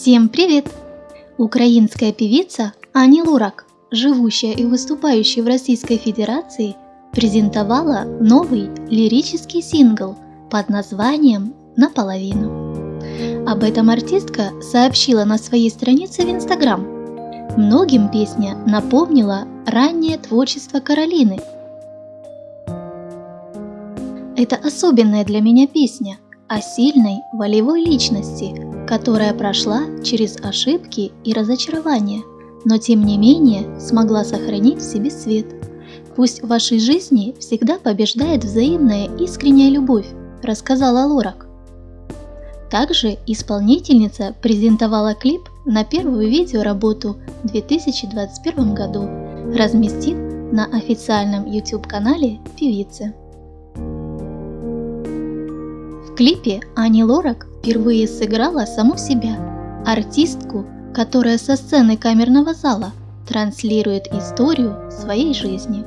Всем привет! Украинская певица Ани Лурак, живущая и выступающая в Российской Федерации, презентовала новый лирический сингл под названием «Наполовину». Об этом артистка сообщила на своей странице в Инстаграм. Многим песня напомнила раннее творчество Каролины. Это особенная для меня песня о сильной волевой личности, которая прошла через ошибки и разочарования, но тем не менее смогла сохранить в себе свет. Пусть в вашей жизни всегда побеждает взаимная искренняя любовь, рассказала Лорак. Также исполнительница презентовала клип на первую видеоработу в 2021 году, разместив на официальном YouTube-канале певицы. В клипе Ани Лорак впервые сыграла саму себя, артистку, которая со сцены камерного зала транслирует историю своей жизни.